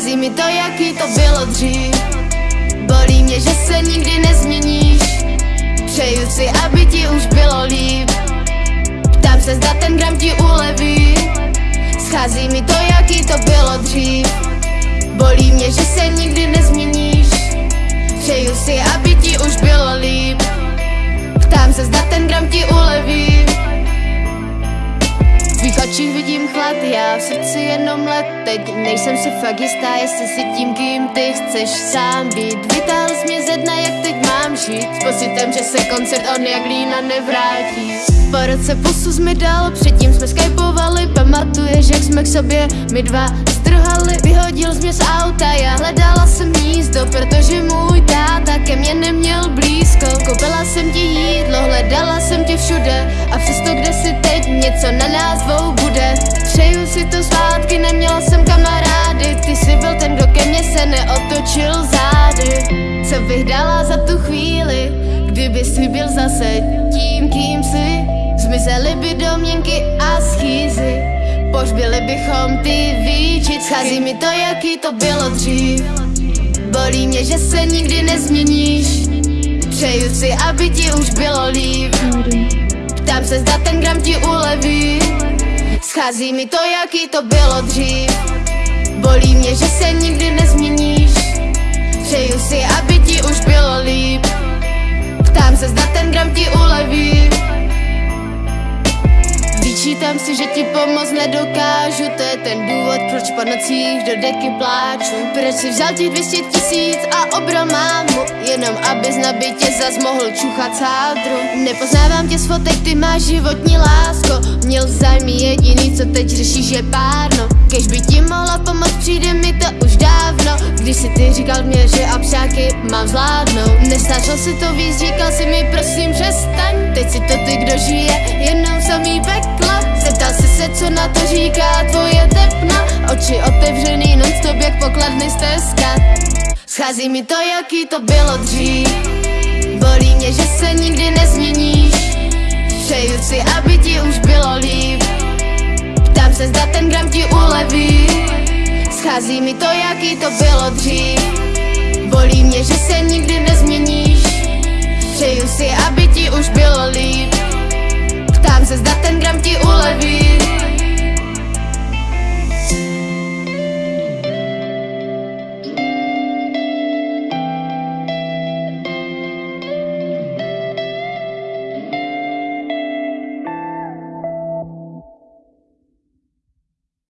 mi to, jaký to bylo dřív. Bolí mě, že se nikdy nezměníš. Přeju si, aby ti už bylo líp. Ptám se, zda ten gram ti uleví. Schází mi to, jaký to bylo dřív. Bolí mě, že se nikdy nezměníš. Přeju si, aby ti už bylo líp. Ptám se, zda ten gram ti uleví chlad, já v srdci jenom let Teď nejsem si fakt jistá, jestli si tím, kým ty chceš sám být. Vytáhl jsi mě ze dna, jak teď mám žít? S pocitem, že se koncert on jak lína nevrátí. Po roce pusu mi dal, předtím jsme skypovali Pamatuješ, jak jsme k sobě my dva strhali? Vyhodil jsi mě z auta, já hledala jsem místo Protože můj táta ke mně neměl blízko. Koupila jsem ti jídlo, hledala jsem tě všude. A přesto kde si teď, něco na nás neotočil zády. Co bych dala za tu chvíli, kdyby si byl zase tím, kým jsi? Zmizely by domněnky a schýzy. Požbili bychom ty výčit Schází mi to, jaký to bylo dřív. Bolí mě, že se nikdy nezměníš. Přeju si, aby ti už bylo líp. Ptám se, zda ten gram ti uleví. Schází mi to, jaký to bylo dřív. Bolí mě, že se nikdy nezměníš Přeju si, aby ti už bylo líp. Ptám se, zda ten gram ti uleví. Vyčítám si, že ti pomoct nedokážu. To je ten důvod, proč po nocích do deky pláču. Proč si vzal těch 200 tisíc a obral mámu? Jenom abys na bytě zas mohl čuchat sádru. Nepoznávám tě z fotek, ty máš životní lásko. Měl zájmy jediný, co teď řešíš je párno. Kež by ti mohla pomoct, Když si ty říkal mě, že abšáky mám zvládnout Nesnášel si to víc, říkal si mi prosím přestaň. Teď si to ty, kdo žije, jenom samý peklo. Zeptal si se, co na to říká tvoje tepna. Oči otevřený, non-stop jak pokladny stezka. Schází mi to, jaký to bylo dřív. Bolí mě, že se nikdy nezměníš. Přeju si, aby ti už bylo líp. Ptám se, zda ten gram ti uleví Schází mi to, jaký to bylo dřív. Bolí mě, že se nikdy nezměníš. Přeju si, aby ti už bylo líp. Ptám se, zda ten gram ti uleví